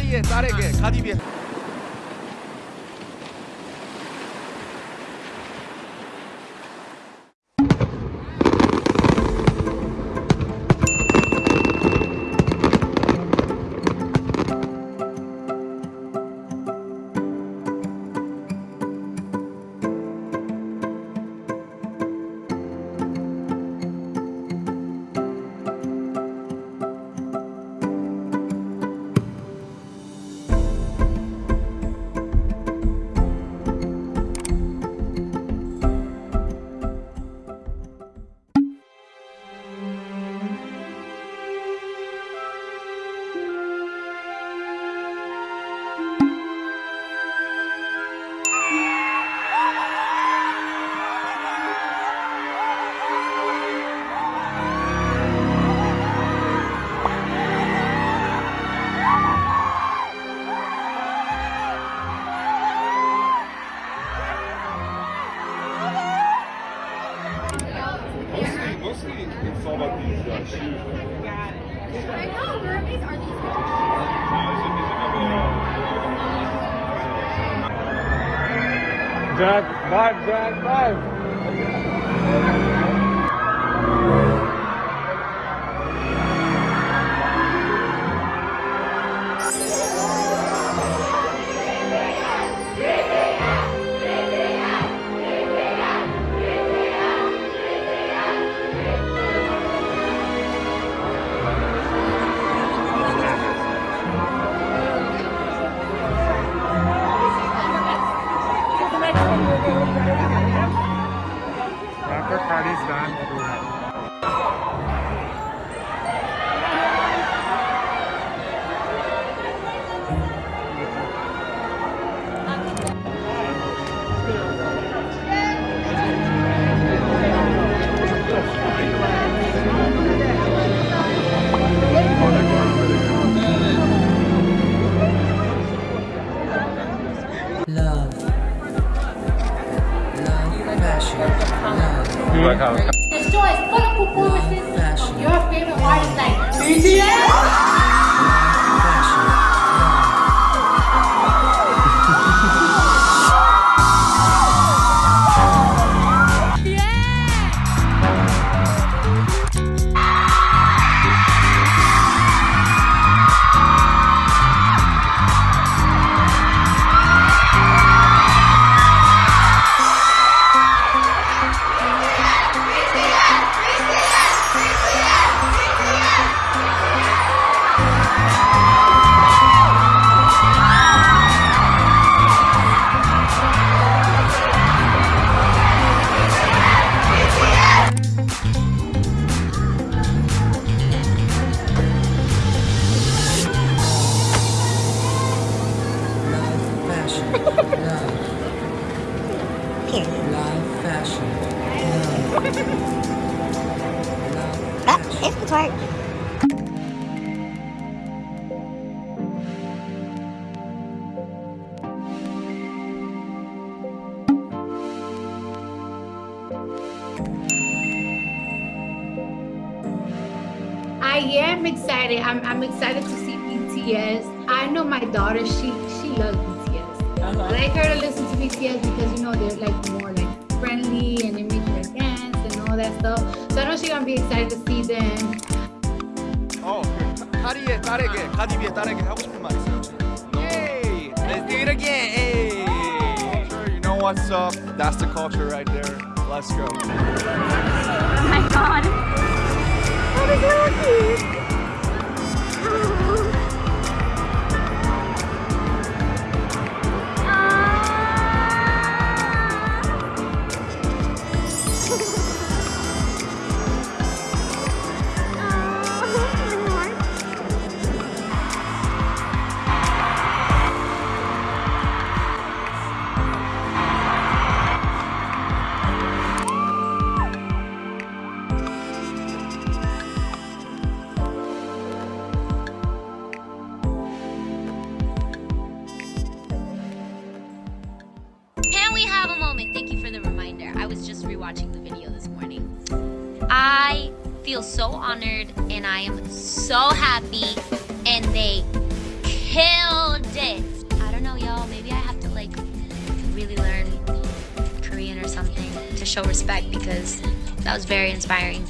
ရီရဲ့စားတဲ့ကဲခါတီးပြ about these uh, shoes. I know, mermaids are these Jack, vibe, Jack, vibe. That. Love. Love, Mm-hmm. like how This show is full of performances of your favorite artists like BTS. It's the. I am excited. I'm, I'm excited to see BTS. I know my daughter, she she loves BTS. I like her to listen to BTS because you know they're like more like friendly and they make her dance and all that stuff. So I know she's gonna be excited to see them. 어, 그 파리의 딸에게 가디비의 딸에게 하고 싶은 말 있어요? Yay! Let's do it again! Hey! Culture, you know what's up? That's the culture right there. Let's go. Oh my god. That is so Rewatching the video this morning. I feel so honored and I am so happy and they killed it. I don't know, y'all. Maybe I have to like really learn Korean or something to show respect because that was very inspiring.